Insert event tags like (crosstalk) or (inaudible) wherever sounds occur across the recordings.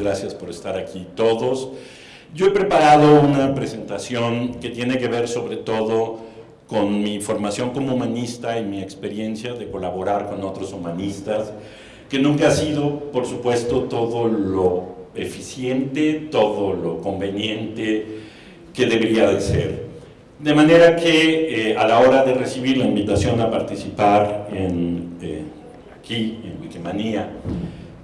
gracias por estar aquí todos. Yo he preparado una presentación que tiene que ver sobre todo con mi formación como humanista y mi experiencia de colaborar con otros humanistas, que nunca ha sido, por supuesto, todo lo eficiente, todo lo conveniente que debería de ser. De manera que eh, a la hora de recibir la invitación a participar en, eh, aquí en Wikimania,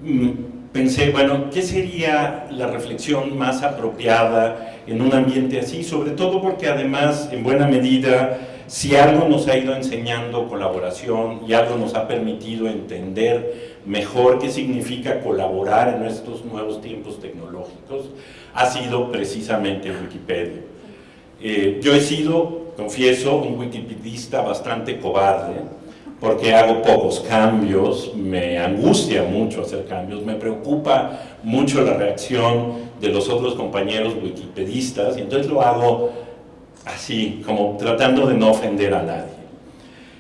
mm, pensé, bueno, ¿qué sería la reflexión más apropiada en un ambiente así? Sobre todo porque además, en buena medida, si algo nos ha ido enseñando colaboración y algo nos ha permitido entender mejor qué significa colaborar en estos nuevos tiempos tecnológicos, ha sido precisamente Wikipedia. Eh, yo he sido, confieso, un wikipedista bastante cobarde, porque hago pocos cambios, me angustia mucho hacer cambios, me preocupa mucho la reacción de los otros compañeros wikipedistas, y entonces lo hago así, como tratando de no ofender a nadie.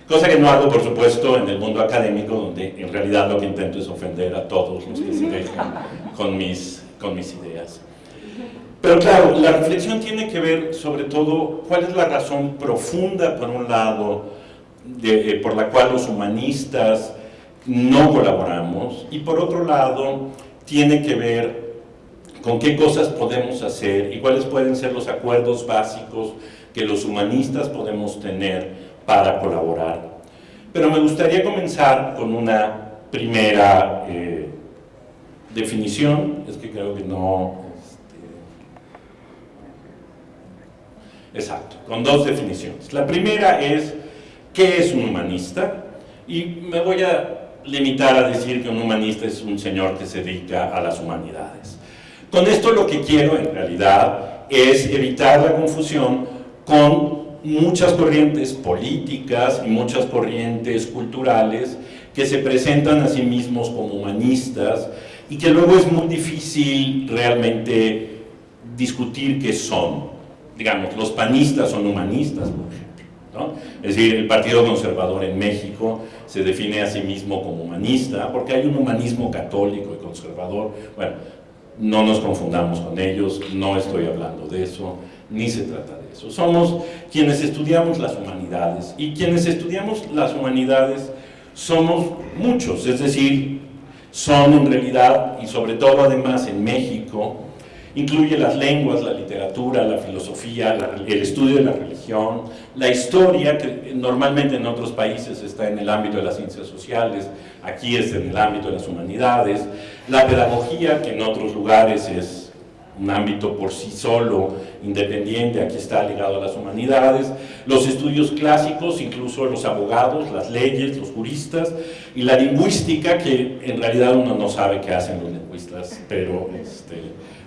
Cosa que no hago, por supuesto, en el mundo académico, donde en realidad lo que intento es ofender a todos los que se dejan con mis, con mis ideas. Pero claro, la reflexión tiene que ver sobre todo cuál es la razón profunda, por un lado, eh, por la cual los humanistas no colaboramos, y por otro lado, tiene que ver con qué cosas podemos hacer y cuáles pueden ser los acuerdos básicos que los humanistas podemos tener para colaborar. Pero me gustaría comenzar con una primera eh, definición, es que creo que no... Este, exacto, con dos definiciones. La primera es ¿Qué es un humanista? Y me voy a limitar a decir que un humanista es un señor que se dedica a las humanidades. Con esto lo que quiero en realidad es evitar la confusión con muchas corrientes políticas y muchas corrientes culturales que se presentan a sí mismos como humanistas y que luego es muy difícil realmente discutir qué son. Digamos, los panistas son humanistas, por ejemplo es decir, el Partido Conservador en México se define a sí mismo como humanista, porque hay un humanismo católico y conservador. Bueno, no nos confundamos con ellos, no estoy hablando de eso, ni se trata de eso. Somos quienes estudiamos las humanidades, y quienes estudiamos las humanidades somos muchos, es decir, son en realidad, y sobre todo además en México, Incluye las lenguas, la literatura, la filosofía, el estudio de la religión, la historia, que normalmente en otros países está en el ámbito de las ciencias sociales, aquí es en el ámbito de las humanidades, la pedagogía, que en otros lugares es un ámbito por sí solo, independiente, aquí está ligado a las humanidades, los estudios clásicos, incluso los abogados, las leyes, los juristas, y la lingüística, que en realidad uno no sabe qué hacen los lingüistas, pero este,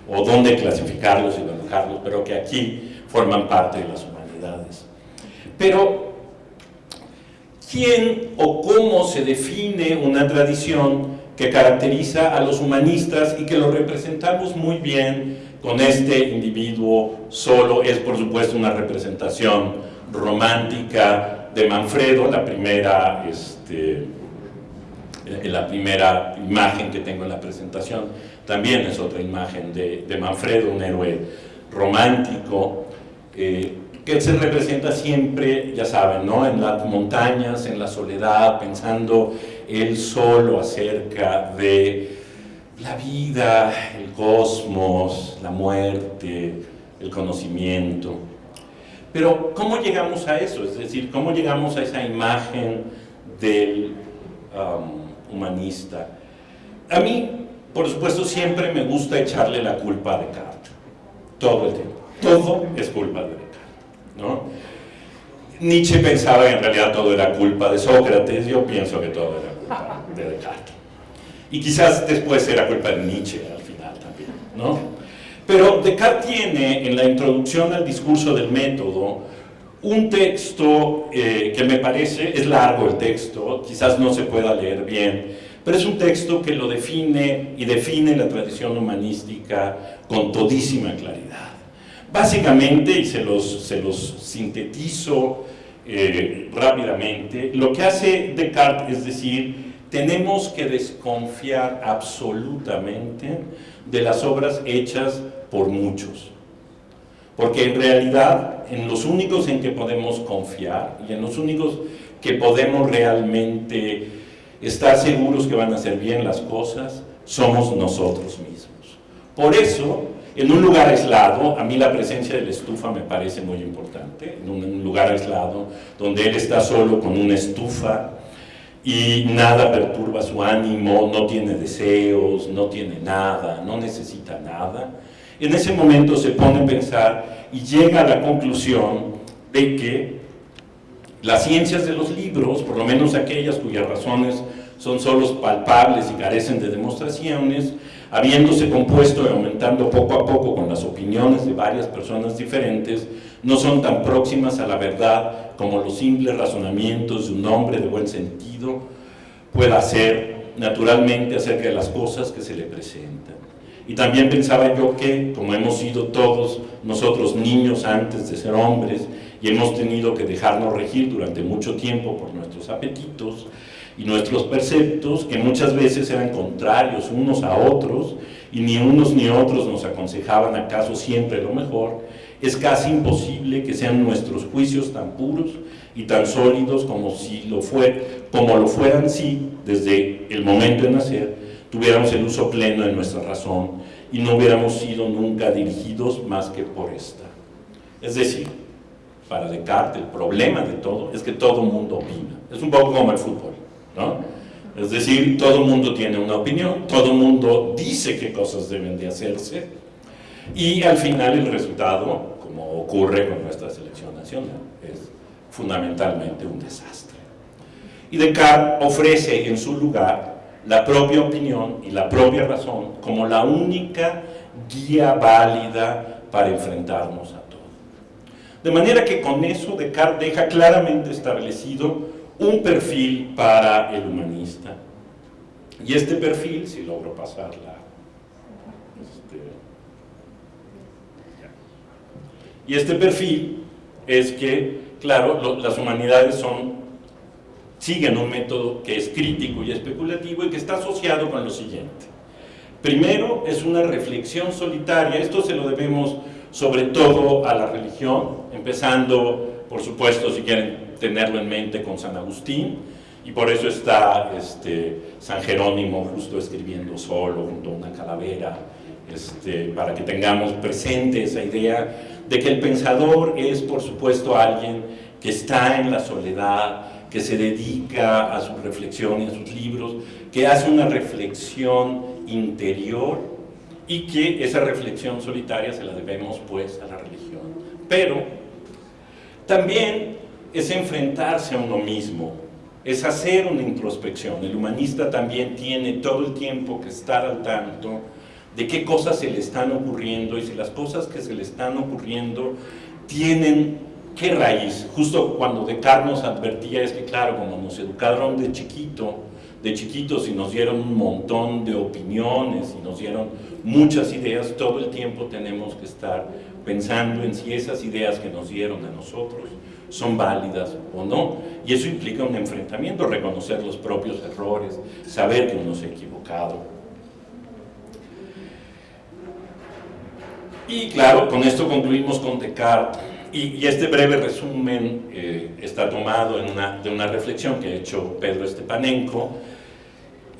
o dónde clasificarlos y alojarlos, pero que aquí forman parte de las humanidades. Pero, ¿quién o cómo se define una tradición que caracteriza a los humanistas y que lo representamos muy bien con este individuo solo? Es, por supuesto, una representación romántica de Manfredo, la primera, este, la primera imagen que tengo en la presentación también es otra imagen de, Manfredo, un héroe romántico, eh, que se representa siempre, ya saben, ¿no? en las montañas, en la soledad, pensando él solo acerca de la vida, el cosmos, la muerte, el conocimiento. Pero, ¿cómo llegamos a eso? Es decir, ¿cómo llegamos a esa imagen del um, humanista? A mí por supuesto, siempre me gusta echarle la culpa a Descartes, todo el tiempo. Todo es culpa de Descartes, Nietzsche pensaba que en realidad todo era culpa de Sócrates, yo pienso que todo era culpa de Descartes. Y quizás después era culpa de Nietzsche al final también, ¿no? Pero Descartes tiene en la introducción al discurso del método un texto eh, que me parece, es largo el texto, quizás no se pueda leer bien, pero es un texto que lo define y define la tradición humanística con todísima claridad. Básicamente, y se los, sintetizo eh, rápidamente, lo que hace Descartes es decir tenemos que desconfiar absolutamente de las obras hechas por muchos. Porque en realidad, en los únicos en que podemos confiar y en los únicos que podemos realmente estar seguros que van a hacer bien las cosas, somos nosotros mismos. Por eso, en un lugar aislado, a mí la presencia de la estufa me parece muy importante, en un lugar aislado, donde él está solo con una estufa y nada perturba su ánimo, no tiene deseos, no tiene nada, no necesita nada. En ese momento se pone a pensar y llega a la conclusión de que las ciencias de los libros, por lo menos aquellas cuyas razones son solo palpables y carecen de demostraciones, habiéndose compuesto y aumentando poco a poco con las opiniones de varias personas diferentes, no son tan próximas a la verdad como los simples razonamientos de un hombre de buen sentido pueda ser naturalmente acerca de las cosas que se le presentan. Y también pensaba yo que, como hemos sido todos nosotros niños antes de ser hombres, y hemos tenido que dejarnos regir durante mucho tiempo por nuestros apetitos y nuestros perceptos, que muchas veces eran contrarios unos a otros, y ni unos ni otros nos aconsejaban acaso siempre lo mejor, es casi imposible que sean nuestros juicios tan puros y tan sólidos como, si lo, fue, como lo fueran si, desde el momento de nacer, tuviéramos el uso pleno de nuestra razón y no hubiéramos sido nunca dirigidos más que por esta. Es decir, para Descartes el problema de todo es que todo mundo opina. Es un poco como el fútbol, Es decir, todo el mundo tiene una opinión, todo el mundo dice qué cosas deben de hacerse y al final el resultado, como ocurre con nuestra selección nacional, es fundamentalmente un desastre. Y Descartes ofrece en su lugar la propia opinión y la propia razón como la única guía válida para enfrentarnos a todo. De manera que con eso Descartes deja claramente establecido un perfil para el humanista. Y este perfil, si logro pasarla, este, y este perfil es que, claro, las humanidades siguen un método que es crítico y especulativo y que está asociado con lo siguiente. Primero, es una reflexión solitaria, esto se lo debemos sobre todo a la religión, empezando, por supuesto, si quieren tenerlo en mente, con San Agustín, y por eso está este, San Jerónimo justo escribiendo solo junto a una calavera, este, para que tengamos presente esa idea de que el pensador es, por supuesto, alguien que está en la soledad, que se dedica a su reflexión y a sus libros, que hace una reflexión interior y que esa reflexión solitaria se la debemos pues a la religión. Pero también es enfrentarse a uno mismo, es hacer una introspección. El humanista también tiene todo el tiempo que estar al tanto de qué cosas se le están ocurriendo y si las cosas que se le están ocurriendo tienen ¿Qué raíz? Justo cuando Descartes nos advertía es que, claro, como nos educaron de chiquito, de chiquitos y nos dieron un montón de opiniones y nos dieron muchas ideas, todo el tiempo tenemos que estar pensando en si esas ideas que nos dieron a nosotros son válidas o no. Y eso implica un enfrentamiento, reconocer los propios errores, saber que uno se ha equivocado. Y claro, con esto concluimos con Descartes y, este breve resumen eh, está tomado en una, de una reflexión que ha hecho Pedro Estepanenko,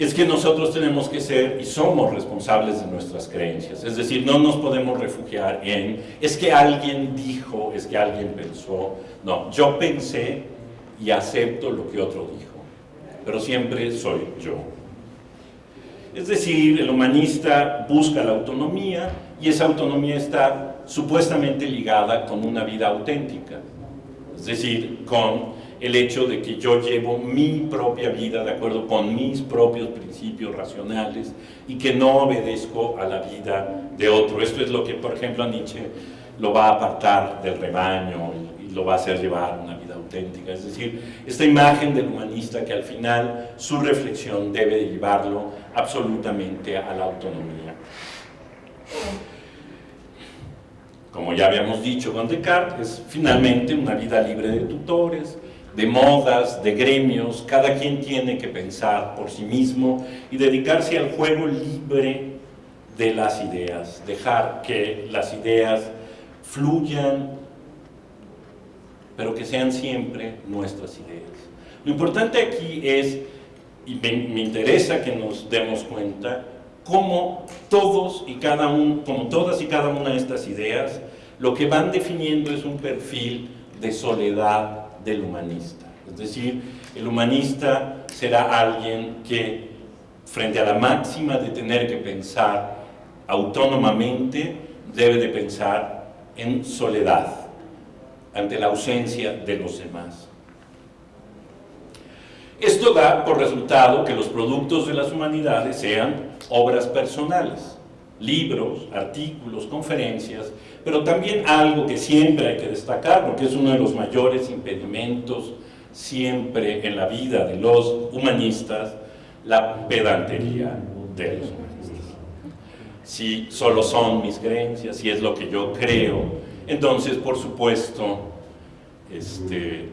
es que nosotros tenemos que ser y somos responsables de nuestras creencias. Es decir, no nos podemos refugiar en, es que alguien dijo, es que alguien pensó. No, yo pensé y acepto lo que otro dijo, pero siempre soy yo. Es decir, el humanista busca la autonomía y esa autonomía está supuestamente ligada con una vida auténtica, es decir, con el hecho de que yo llevo mi propia vida de acuerdo con mis propios principios racionales y que no obedezco a la vida de otro. Esto es lo que, por ejemplo, a Nietzsche lo va a apartar del rebaño y lo va a hacer llevar una vida auténtica. Es decir, esta imagen del humanista que al final su reflexión debe llevarlo absolutamente a la autonomía. Como ya habíamos dicho con Descartes, es finalmente una vida libre de tutores, de modas, de gremios, cada quien tiene que pensar por sí mismo y dedicarse al juego libre de las ideas, dejar que las ideas fluyan, pero que sean siempre nuestras ideas. Lo importante aquí es, y me, interesa que nos demos cuenta, cómo todos y cada uno, como todas y cada una de estas ideas, lo que van definiendo es un perfil de soledad del humanista. Es decir, el humanista será alguien que, frente a la máxima de tener que pensar autónomamente, debe de pensar en soledad, ante la ausencia de los demás. Esto da por resultado que los productos de las humanidades sean obras personales, libros, artículos, conferencias, pero también algo que siempre hay que destacar, porque es uno de los mayores impedimentos siempre en la vida de los humanistas, la pedantería de los humanistas. Si solo son mis creencias, si es lo que yo creo, entonces, por supuesto, este,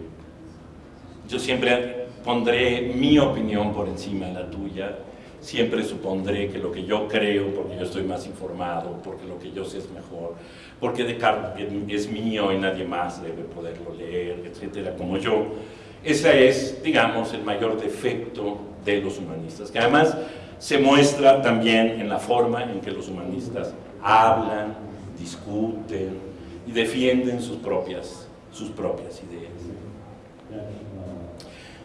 yo siempre pondré mi opinión por encima de la tuya, siempre supondré que lo que yo creo, porque yo estoy más informado, porque lo que yo sé es mejor, porque Descartes es mío y nadie más debe poderlo leer, etcétera, como yo. Ese es, digamos, el mayor defecto de los humanistas, que además se muestra también en la forma en que los humanistas hablan, discuten y defienden sus propias, sus propias ideas.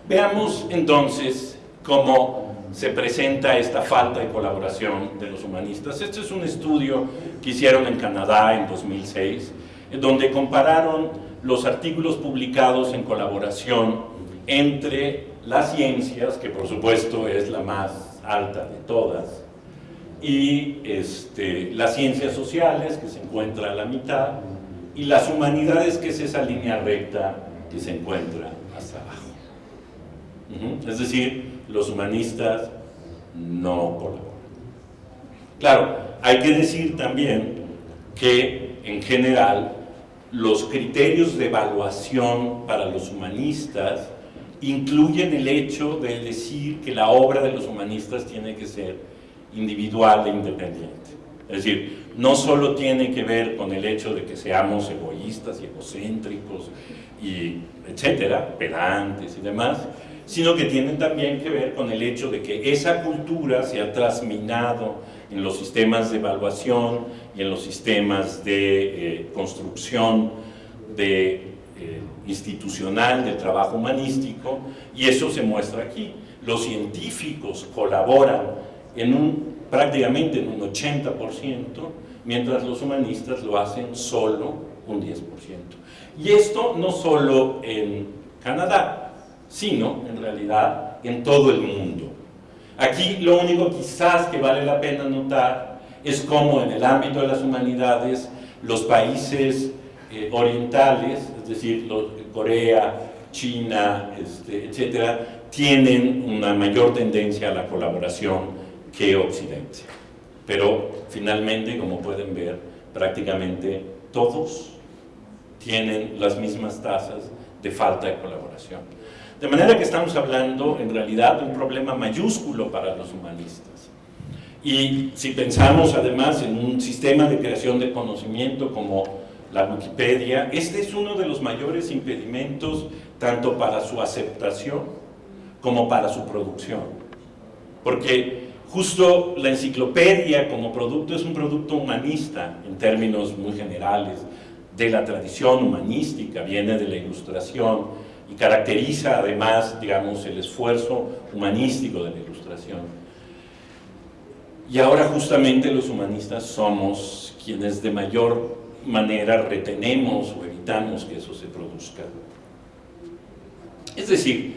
Veamos entonces cómo se presenta esta falta de colaboración de los humanistas. Este es un estudio que hicieron en Canadá en 2006, en donde compararon los artículos publicados en colaboración entre las ciencias, que por supuesto es la más alta de todas, y este, las ciencias sociales, que se encuentra a la mitad, y las humanidades, que es esa línea recta que se encuentra hasta abajo. Es decir, los humanistas no colaboran. Claro, hay que decir también que en general los criterios de evaluación para los humanistas incluyen el hecho de decir que la obra de los humanistas tiene que ser individual e independiente. Es decir, no solo tiene que ver con el hecho de que seamos egoístas y egocéntricos y etcétera, pedantes y demás, sino que tiene también que ver con el hecho de que esa cultura se ha trasminado en los sistemas de evaluación y en los sistemas de eh, construcción de, eh, institucional del trabajo humanístico y eso se muestra aquí. Los científicos colaboran en un, prácticamente en un 80%, mientras los humanistas lo hacen solo un 10%. Y esto no solo en Canadá, sino en realidad en todo el mundo. Aquí lo único quizás que vale la pena notar es cómo en el ámbito de las humanidades los países eh, orientales, es decir, Corea, China, este, etcétera, tienen una mayor tendencia a la colaboración que Occidente. Pero finalmente, como pueden ver, prácticamente todos tienen las mismas tasas de falta de colaboración. De manera que estamos hablando en realidad de un problema mayúsculo para los humanistas. Y si pensamos además en un sistema de creación de conocimiento como la Wikipedia, este es uno de los mayores impedimentos tanto para su aceptación como para su producción. Porque justo la enciclopedia como producto es un producto humanista en términos muy generales de la tradición humanística, viene de la ilustración, y caracteriza además, digamos, el esfuerzo humanístico de la ilustración. Y ahora justamente los humanistas somos quienes de mayor manera retenemos o evitamos que eso se produzca. Es decir,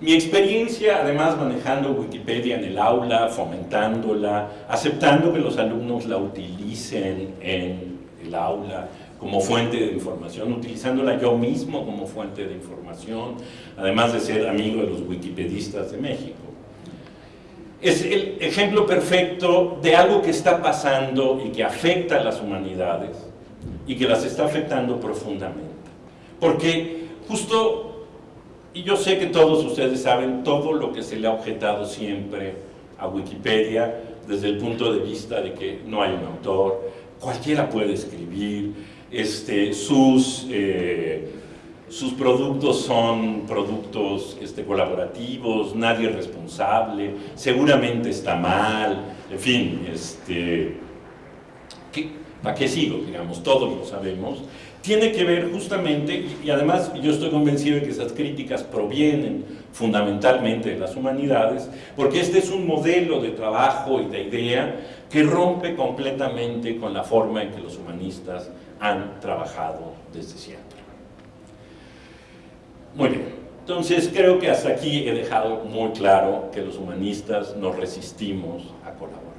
mi experiencia, además manejando Wikipedia en el aula, fomentándola, aceptando que los alumnos la utilicen en el aula, como fuente de información, utilizándola yo mismo como fuente de información, además de ser amigo de los wikipedistas de México. Es el ejemplo perfecto de algo que está pasando y que afecta a las humanidades y que las está afectando profundamente. Porque justo y yo sé que todos ustedes saben todo lo que se le ha objetado siempre a Wikipedia desde el punto de vista de que no hay un autor, cualquiera puede escribir, este, sus, eh, sus productos son productos este, colaborativos, nadie es responsable, seguramente está mal, en fin, este, ¿para qué sigo? Digamos, todos lo sabemos tiene que ver justamente, y además yo estoy convencido de que esas críticas provienen fundamentalmente de las humanidades, porque este es un modelo de trabajo y de idea que rompe completamente con la forma en que los humanistas han trabajado desde siempre. Muy bien, entonces creo que hasta aquí he dejado muy claro que los humanistas nos resistimos a colaborar.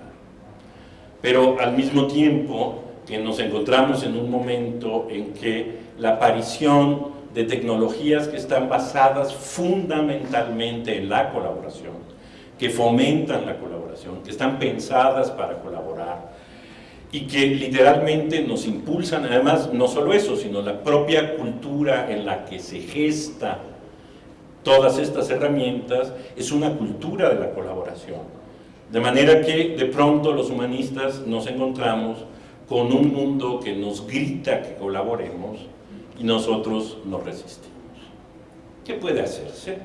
Pero al mismo tiempo que nos encontramos en un momento en que la aparición de tecnologías que están basadas fundamentalmente en la colaboración, que fomentan la colaboración, que están pensadas para colaborar y que literalmente nos impulsan, además no solo eso, sino la propia cultura en la que se gesta todas estas herramientas es una cultura de la colaboración. De manera que de pronto los humanistas nos encontramos con un mundo que nos grita que colaboremos y nosotros nos resistimos. ¿Qué puede hacerse?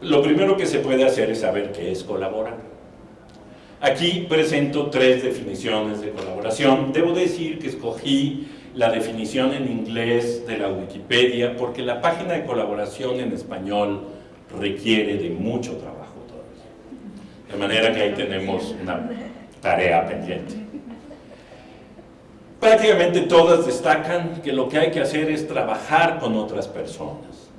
Lo primero que se puede hacer es saber qué es colaborar. Aquí presento tres definiciones de colaboración. Debo decir que escogí la definición en inglés de la Wikipedia porque la página de colaboración en español requiere de mucho trabajo todavía. De manera que ahí tenemos una tarea pendiente prácticamente todas destacan que lo que hay que hacer es trabajar con otras personas.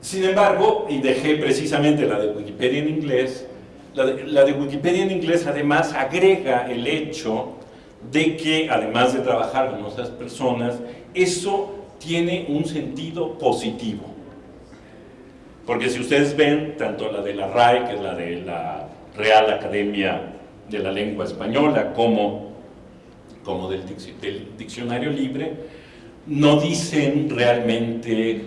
Sin embargo, y dejé precisamente la de Wikipedia en inglés, la de, Wikipedia en inglés además agrega el hecho de que, además de trabajar con otras personas, eso tiene un sentido positivo. Porque si ustedes ven, tanto la de la RAE, que es la de la Real Academia de la Lengua Española, como como del, diccionario libre, no dicen realmente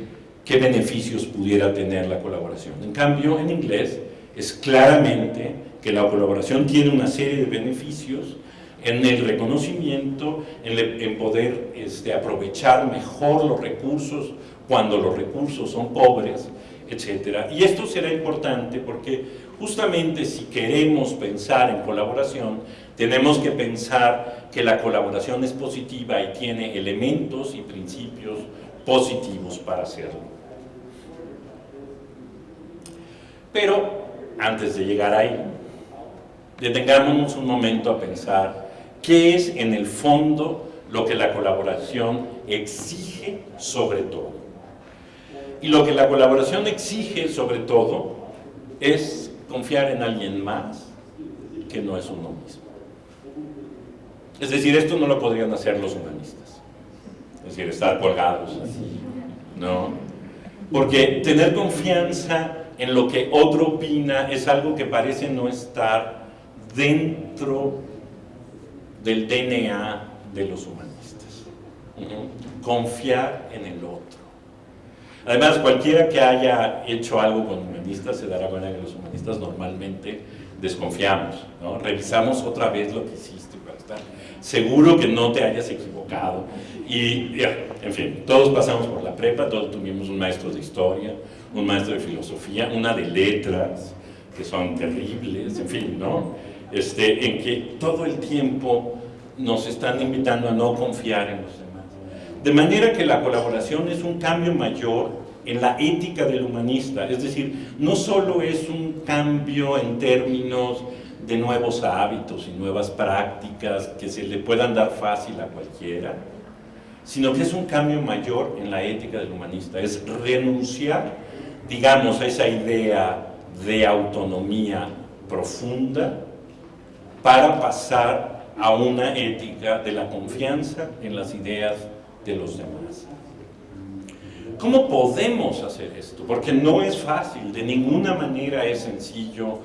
qué beneficios pudiera tener la colaboración. En cambio, en inglés es claramente que la colaboración tiene una serie de beneficios en el reconocimiento, en, poder este, aprovechar mejor los recursos cuando los recursos son pobres, etc. Y esto será importante porque justamente si queremos pensar en colaboración, tenemos que pensar que la colaboración es positiva y tiene elementos y principios positivos para hacerlo. Pero, antes de llegar ahí, detengámonos un momento a pensar qué es en el fondo lo que la colaboración exige sobre todo. Y lo que la colaboración exige sobre todo es confiar en alguien más que no es uno mismo. Es decir, esto no lo podrían hacer los humanistas. Es decir, estar colgados así, ¿no? Porque tener confianza en lo que otro opina es algo que parece no estar dentro del DNA de los humanistas. Confiar en el otro. Además, cualquiera que haya hecho algo con humanistas se dará cuenta que los humanistas normalmente desconfiamos, ¿no? Revisamos otra vez lo que hiciste para estar seguro que no te hayas equivocado. Y, en fin, todos pasamos por la prepa, todos tuvimos un maestro de historia, un maestro de filosofía, una de letras, que son terribles, en fin, ¿no? Este, en que todo el tiempo nos están invitando a no confiar en los demás. De manera que la colaboración es un cambio mayor en la ética del humanista, es decir, no solo es un cambio en términos de nuevos hábitos y nuevas prácticas que se le puedan dar fácil a cualquiera, sino que es un cambio mayor en la ética del humanista, es renunciar, digamos, esa idea de autonomía profunda para pasar a una ética de la confianza en las ideas de los demás. ¿Cómo podemos hacer esto? Porque no es fácil, de ninguna manera es sencillo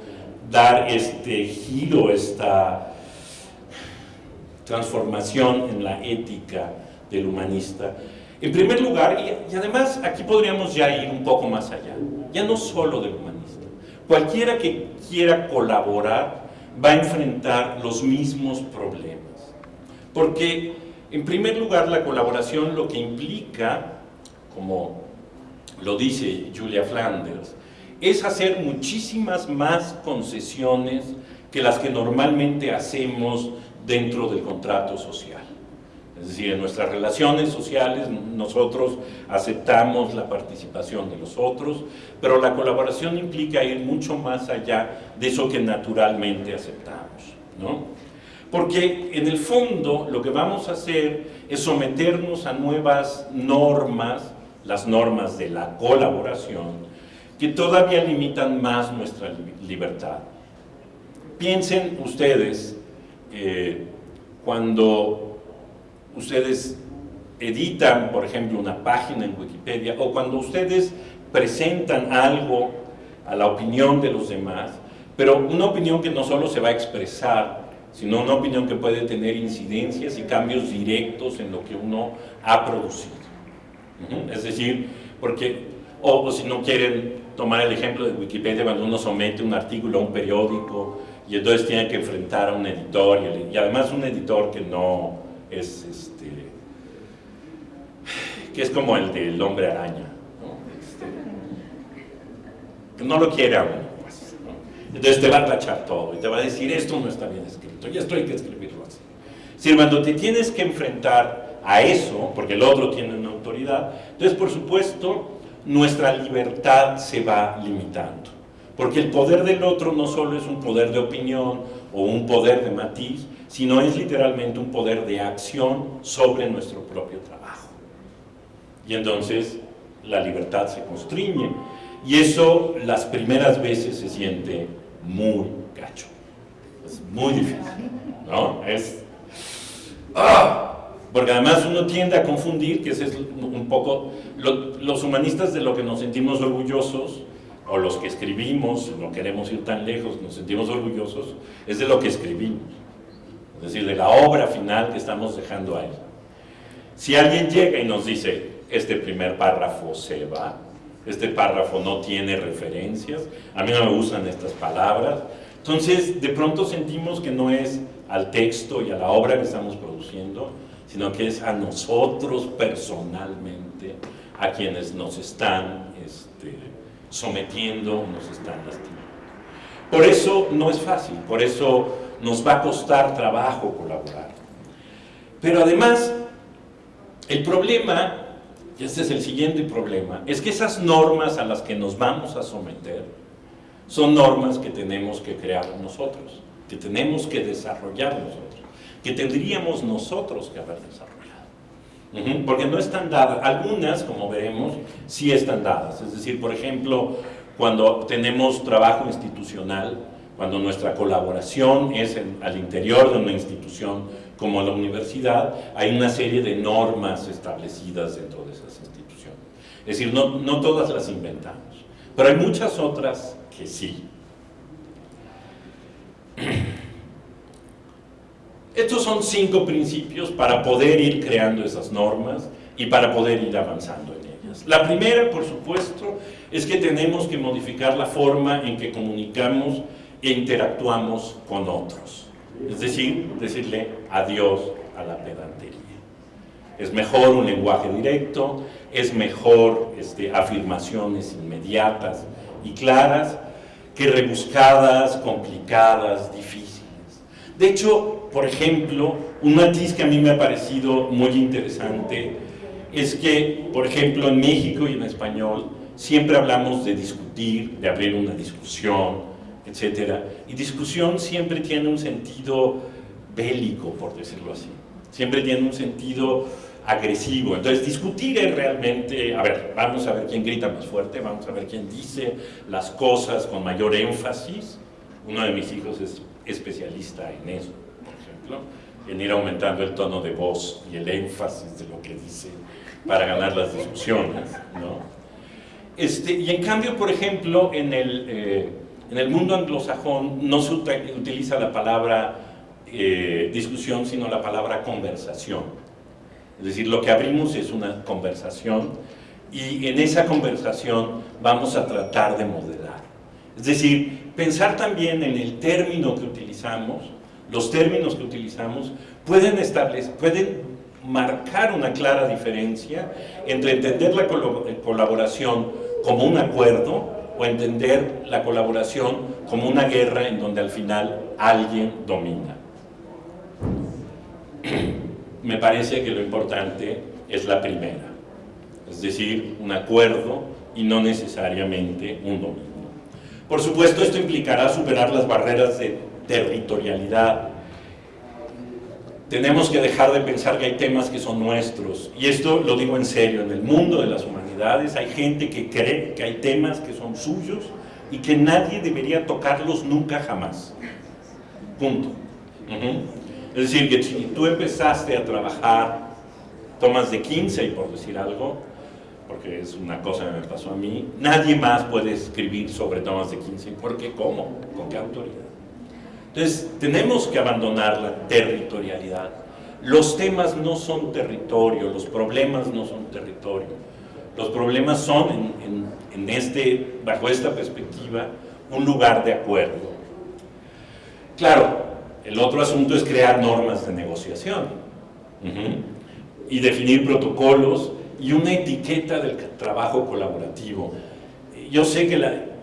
dar este giro, esta transformación en la ética del humanista. En primer lugar, y, además aquí podríamos ya ir un poco más allá, ya no solo del humanista, cualquiera que quiera colaborar va a enfrentar los mismos problemas. Porque, en primer lugar, la colaboración lo que implica, como lo dice Julia Flanders, es hacer muchísimas más concesiones que las que normalmente hacemos dentro del contrato social. Es decir, en nuestras relaciones sociales nosotros aceptamos la participación de los otros, pero la colaboración implica ir mucho más allá de eso que naturalmente aceptamos. ¿no? Porque en el fondo lo que vamos a hacer es someternos a nuevas normas, las normas de la colaboración, que todavía limitan más nuestra libertad. Piensen ustedes, eh, cuando ustedes editan, por ejemplo, una página en Wikipedia o cuando ustedes presentan algo a la opinión de los demás, pero una opinión que no solo se va a expresar, sino una opinión que puede tener incidencias y cambios directos en lo que uno ha producido. Es decir, porque, o, si no quieren tomar el ejemplo de Wikipedia, cuando uno somete un artículo a un periódico y entonces tiene que enfrentar a un editor, y, y además un editor que no es este, que es como el del hombre araña, ¿no? Este, no lo quiere a uno, pues, Entonces te va a tachar todo y te va a decir, esto no está bien escrito, y esto hay que escribirlo así. Si cuando te tienes que enfrentar a eso, porque el otro tiene una autoridad, entonces por supuesto nuestra libertad se va limitando. Porque el poder del otro no solo es un poder de opinión o un poder de matiz, sino es literalmente un poder de acción sobre nuestro propio trabajo. Y entonces la libertad se constriñe. Y eso las primeras veces se siente muy gacho. Es muy difícil. ¿No? Es... ¡Ah! Porque además uno tiende a confundir, que ese es un poco... los humanistas de lo que nos sentimos orgullosos, o los que escribimos, no queremos ir tan lejos, nos sentimos orgullosos, es de lo que escribimos es decir, de la obra final que estamos dejando ahí. Si alguien llega y nos dice, este primer párrafo se va, este párrafo no tiene referencias, a mí no me gustan estas palabras, entonces de pronto sentimos que no es al texto y a la obra que estamos produciendo, sino que es a nosotros personalmente, a quienes nos están este, sometiendo, nos están lastimando. Por eso no es fácil, por eso nos va a costar trabajo colaborar. Pero además, el problema, y este es el siguiente problema, es que esas normas a las que nos vamos a someter son normas que tenemos que crear nosotros, que tenemos que desarrollar nosotros, que tendríamos nosotros que haber desarrollado. Porque no están dadas, algunas, como veremos, sí están dadas. Es decir, por ejemplo, cuando tenemos trabajo institucional, cuando nuestra colaboración es al interior de una institución como la universidad, hay una serie de normas establecidas dentro de esas instituciones. Es decir, no, no todas las inventamos, pero hay muchas otras que sí. (clears throat) Estos son cinco principios para poder ir creando esas normas y para poder ir avanzando en ellas. La primera, por supuesto, es que tenemos que modificar la forma en que comunicamos interactuamos con otros. Es decir, decirle adiós a la pedantería. Es mejor un lenguaje directo, es mejor este, afirmaciones inmediatas y claras que rebuscadas, complicadas, difíciles. De hecho, por ejemplo, un matiz que a mí me ha parecido muy interesante es que, por ejemplo, en México y en español siempre hablamos de discutir, de abrir una discusión, etcétera. Y discusión siempre tiene un sentido bélico, por decirlo así. Siempre tiene un sentido agresivo. Entonces, discutir es realmente, a ver, vamos a ver quién grita más fuerte, vamos a ver quién dice las cosas con mayor énfasis. Uno de mis hijos es especialista en eso, por ejemplo, en ir aumentando el tono de voz y el énfasis de lo que dice para ganar las discusiones, ¿no? Este, y en cambio, por ejemplo, en el... Eh, en el mundo anglosajón no se utiliza la palabra eh, discusión, sino la palabra conversación. Es decir, lo que abrimos es una conversación y en esa conversación vamos a tratar de modelar. Es decir, pensar también en el término que utilizamos, los términos que utilizamos pueden, establecer, pueden marcar una clara diferencia entre entender la colaboración como un acuerdo o entender la colaboración como una guerra en donde al final alguien domina. (clears throat) Me parece que lo importante es la primera, es decir, un acuerdo y no necesariamente un dominio. Por supuesto, esto implicará superar las barreras de territorialidad. Tenemos que dejar de pensar que hay temas que son nuestros, y esto lo digo en serio, en el mundo de las humanidades hay gente que cree que hay temas que son suyos y que nadie debería tocarlos nunca jamás. Punto. Es decir, que si tú empezaste a trabajar tomas de 15, por decir algo, porque es una cosa que me pasó a mí, nadie más puede escribir sobre Thomas de Kinsey, porque ¿cómo? ¿Con qué autoridad? Entonces, tenemos que abandonar la territorialidad. Los temas no son territorio, los problemas no son territorio. Los problemas son, en, este, bajo esta perspectiva, un lugar de acuerdo. Claro, el otro asunto es crear normas de negociación y definir protocolos y una etiqueta del trabajo colaborativo. Yo sé que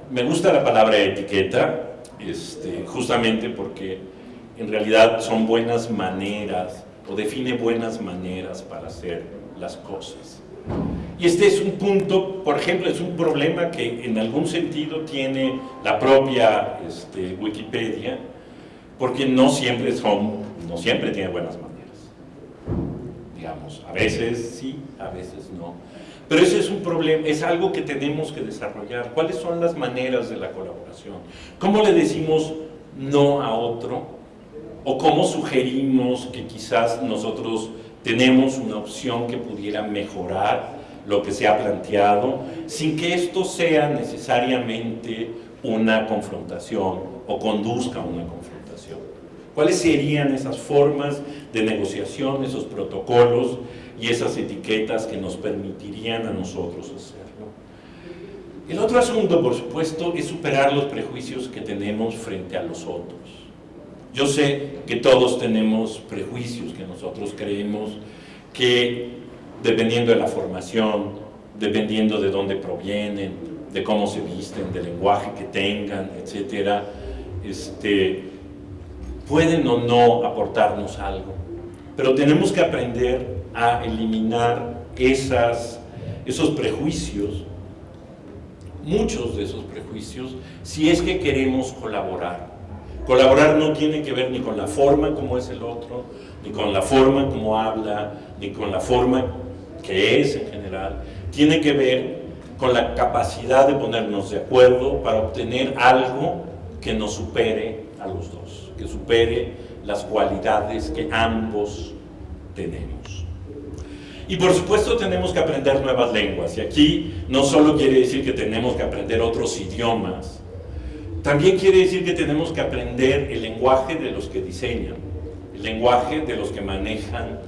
me gusta la palabra etiqueta, este, justamente porque en realidad son buenas maneras o define buenas maneras para hacer las cosas. Y este es un punto, por ejemplo, es un problema que en algún sentido tiene la propia este, Wikipedia, porque no siempre son, no siempre tiene buenas maneras digamos. A veces sí, a veces no. Pero ese es un problema, es algo que tenemos que desarrollar. ¿Cuáles son las maneras de la colaboración? ¿Cómo le decimos no a otro? ¿O cómo sugerimos que quizás nosotros tenemos una opción que pudiera mejorar lo que se ha planteado, sin que esto sea necesariamente una confrontación o conduzca a una confrontación? ¿Cuáles serían esas formas de negociación, esos protocolos y esas etiquetas que nos permitirían a nosotros hacerlo? El otro asunto, por supuesto, es superar los prejuicios que tenemos frente a los otros. Yo sé que todos tenemos prejuicios, que nosotros creemos que dependiendo de la formación, dependiendo de dónde provienen, de cómo se visten, del lenguaje que tengan, etcétera, este, pueden o no aportarnos algo, pero tenemos que aprender a eliminar esos prejuicios, muchos de esos prejuicios, si es que queremos colaborar. Colaborar no tiene que ver ni con la forma como es el otro, ni con la forma como habla, ni con la forma que es en general. Tiene que ver con la capacidad de ponernos de acuerdo para obtener algo que nos supere a los dos que supere las cualidades que ambos tenemos. Y por supuesto tenemos que aprender nuevas lenguas, y aquí no solo quiere decir que tenemos que aprender otros idiomas, también quiere decir que tenemos que aprender el lenguaje de los que diseñan, el lenguaje de los que manejan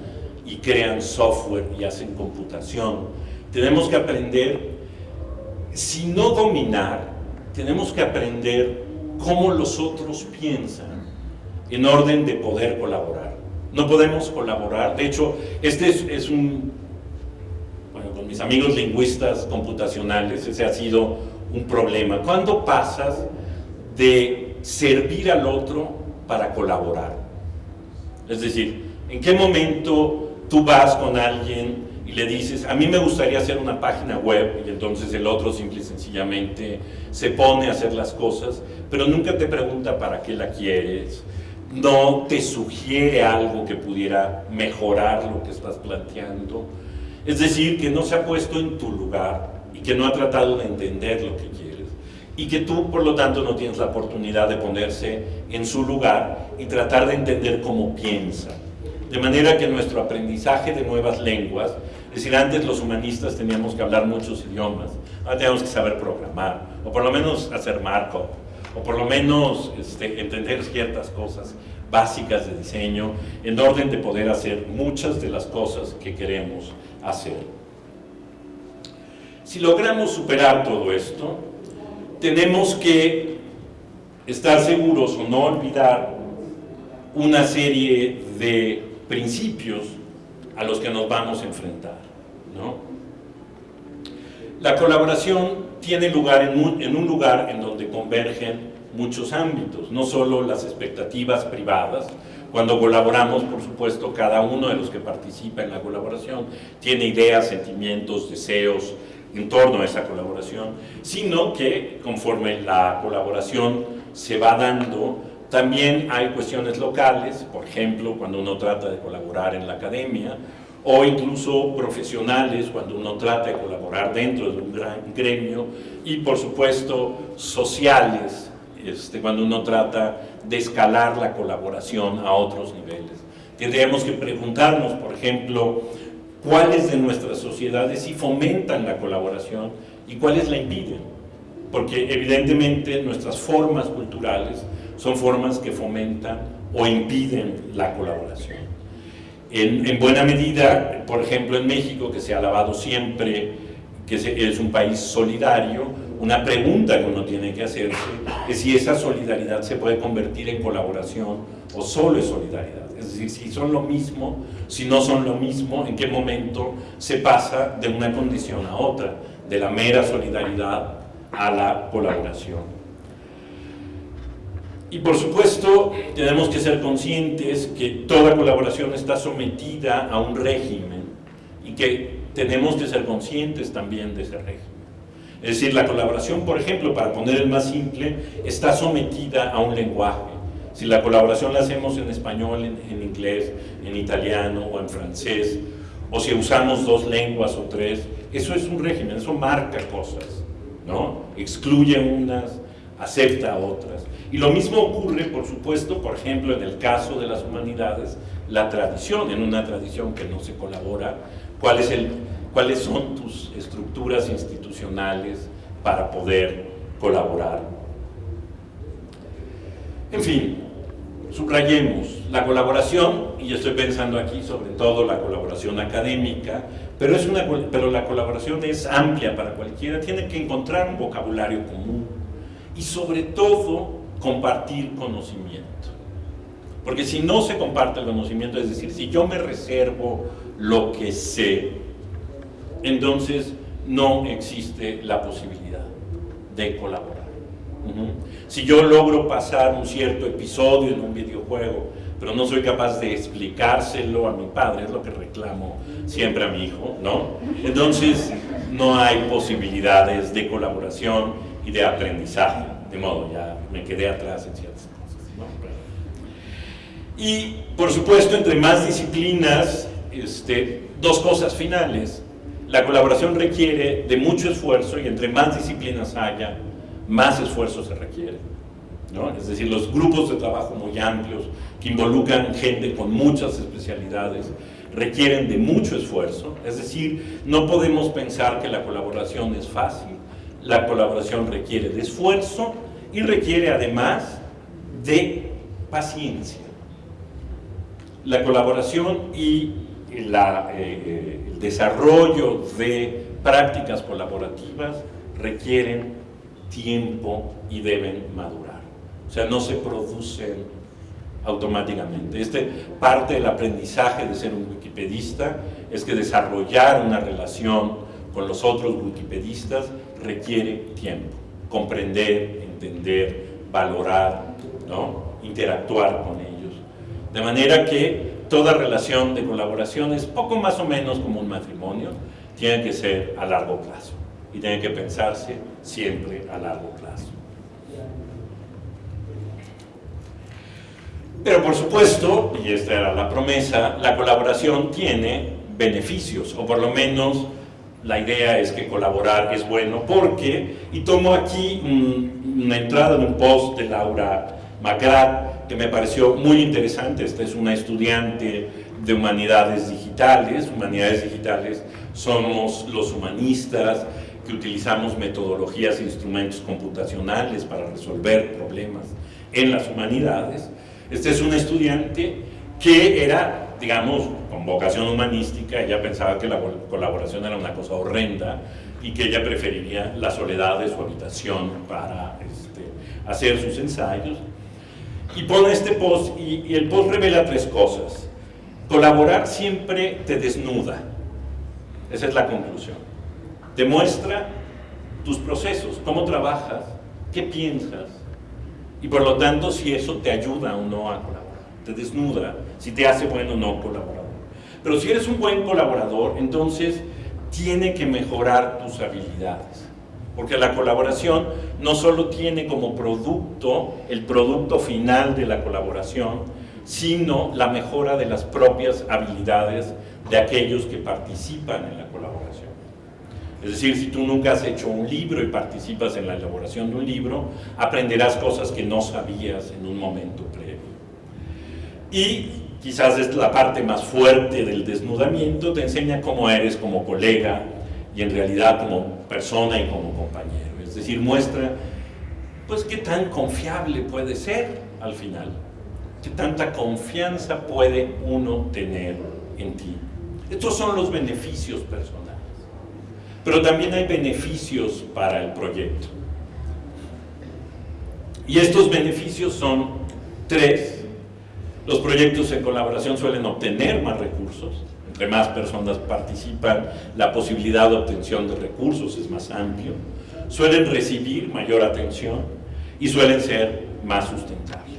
y crean software y hacen computación. Tenemos que aprender, si no dominar, tenemos que aprender cómo los otros piensan en orden de poder colaborar. No podemos colaborar, de hecho, este es, un, bueno, con mis amigos lingüistas computacionales, ese ha sido un problema. ¿Cuándo pasas de servir al otro para colaborar? Es decir, ¿en qué momento tú vas con alguien y le dices, a mí me gustaría hacer una página web, y entonces el otro simple y sencillamente se pone a hacer las cosas, pero nunca te pregunta para qué la quieres, no te sugiere algo que pudiera mejorar lo que estás planteando. Es decir, que no se ha puesto en tu lugar y que no ha tratado de entender lo que quieres. Y que tú, por lo tanto, no tienes la oportunidad de ponerse en su lugar y tratar de entender cómo piensa. De manera que nuestro aprendizaje de nuevas lenguas, es decir, antes los humanistas teníamos que hablar muchos idiomas, ahora tenemos que saber programar, o por lo menos hacer marco o por lo menos este, entender ciertas cosas. básicas de diseño en orden de poder hacer muchas de las cosas que queremos hacer. Si logramos superar todo esto, tenemos que estar seguros o no olvidar una serie de principios a los que nos vamos a enfrentar. La colaboración tiene lugar en un, en un lugar en donde convergen muchos ámbitos, no solo las expectativas privadas, cuando colaboramos, por supuesto, cada uno de los que participa en la colaboración tiene ideas, sentimientos, deseos en torno a esa colaboración, sino que conforme la colaboración se va dando, también hay cuestiones locales, por ejemplo, cuando uno trata de colaborar en la academia, o incluso profesionales cuando uno trata de colaborar dentro de un gran gremio, y por supuesto sociales este, cuando uno trata de escalar la colaboración a otros niveles. Tendríamos que preguntarnos, por ejemplo, cuáles de nuestras sociedades sí fomentan la colaboración y cuáles la impiden. Porque evidentemente nuestras formas culturales son formas que fomentan o impiden la colaboración. En, en buena medida, por ejemplo en México, que se ha alabado siempre que es un país solidario, una pregunta que uno tiene que hacerse es si esa solidaridad se puede convertir en colaboración o solo es solidaridad. Es decir, si son lo mismo, si no son lo mismo, en qué momento se pasa de una condición a otra, de la mera solidaridad a la colaboración. Y por supuesto, tenemos que ser conscientes que toda colaboración está sometida a un régimen y que tenemos que ser conscientes también de ese régimen. Es decir, la colaboración, por ejemplo, para poner el más simple, está sometida a un lenguaje. Si la colaboración la hacemos en español, en, inglés, en italiano o en francés, o si usamos dos lenguas o tres, eso es un régimen, eso marca cosas, ¿no? Excluye unas, acepta otras. Y lo mismo ocurre, por supuesto, por ejemplo, en el caso de las humanidades, la tradición, en una tradición que no se colabora, ¿cuál es el cuáles son tus estructuras institucionales para poder colaborar. En fin, subrayemos la colaboración, y estoy pensando aquí sobre todo la colaboración académica, pero, es una, pero la colaboración es amplia para cualquiera, tiene que encontrar un vocabulario común y sobre todo compartir conocimiento. Porque si no se comparte el conocimiento, es decir, si yo me reservo lo que sé, entonces no existe la posibilidad de colaborar. Si yo logro pasar un cierto episodio en un videojuego, pero no soy capaz de explicárselo a mi padre, es lo que reclamo siempre a mi hijo, ¿no? Entonces no hay posibilidades de colaboración y de aprendizaje, de modo, ya me quedé atrás en ciertas cosas. Y por supuesto, entre más disciplinas, este, dos cosas finales la colaboración requiere de mucho esfuerzo y entre más disciplinas haya, más esfuerzo se requiere. Es decir, los grupos de trabajo muy amplios que involucran gente con muchas especialidades requieren de mucho esfuerzo. Es decir, no podemos pensar que la colaboración es fácil. La colaboración requiere de esfuerzo y requiere además de paciencia. La colaboración y la, eh, el desarrollo de prácticas colaborativas requieren tiempo y deben madurar. O sea, no se producen automáticamente. Este, parte del aprendizaje de ser un wikipedista es que desarrollar una relación con los otros wikipedistas requiere tiempo. Comprender, entender, valorar, ¿no? interactuar con ellos. De manera que toda relación de colaboración es poco más o menos como un matrimonio, tiene que ser a largo plazo y tiene que pensarse siempre a largo plazo. Pero por supuesto, y esta era la promesa, la colaboración tiene beneficios, o por lo menos la idea es que colaborar es bueno porque, y tomo aquí una entrada de un post de Laura Macrat, que me pareció muy interesante. Esta es una estudiante de humanidades digitales. Humanidades digitales somos los humanistas que utilizamos metodologías e instrumentos computacionales para resolver problemas en las humanidades. Este es un estudiante que era, digamos, con vocación humanística, ella pensaba que la colaboración era una cosa horrenda y que ella preferiría la soledad de su habitación para este, hacer sus ensayos. Y pone este post, y, y el post revela tres cosas. Colaborar siempre te desnuda, esa es la conclusión. Te muestra tus procesos, cómo trabajas, qué piensas, y por lo tanto si eso te ayuda o no a colaborar, te desnuda, si te hace bueno o no colaborador. Pero si eres un buen colaborador, entonces tiene que mejorar tus habilidades. Porque la colaboración no solo tiene como producto el producto final de la colaboración, sino la mejora de las propias habilidades de aquellos que participan en la colaboración. Es decir, si tú nunca has hecho un libro y participas en la elaboración de un libro, aprenderás cosas que no sabías en un momento previo. Y quizás es la parte más fuerte del desnudamiento, te enseña cómo eres como colega y en realidad como persona y como compañero. Es decir, muestra pues qué tan confiable puede ser al final, qué tanta confianza puede uno tener en ti. Estos son los beneficios personales. Pero también hay beneficios para el proyecto. Y estos beneficios son tres. Los proyectos en colaboración suelen obtener más recursos. Entre más personas participan, la posibilidad de obtención de recursos es más amplio. Suelen recibir mayor atención y suelen ser más sustentables.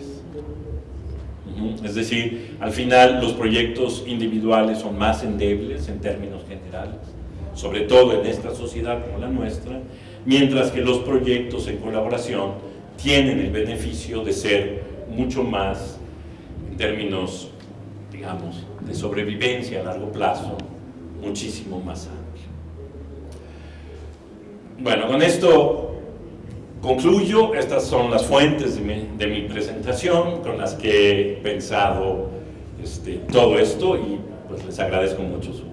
Es decir, al final los proyectos individuales son más endebles en términos generales sobre todo en esta sociedad como la nuestra, mientras que los proyectos en colaboración tienen el beneficio de ser mucho más, en términos, digamos, de sobrevivencia a largo plazo, muchísimo más amplio. Bueno, con esto concluyo. Estas son las fuentes de mi, presentación con las que he pensado este, todo esto y pues les agradezco mucho su.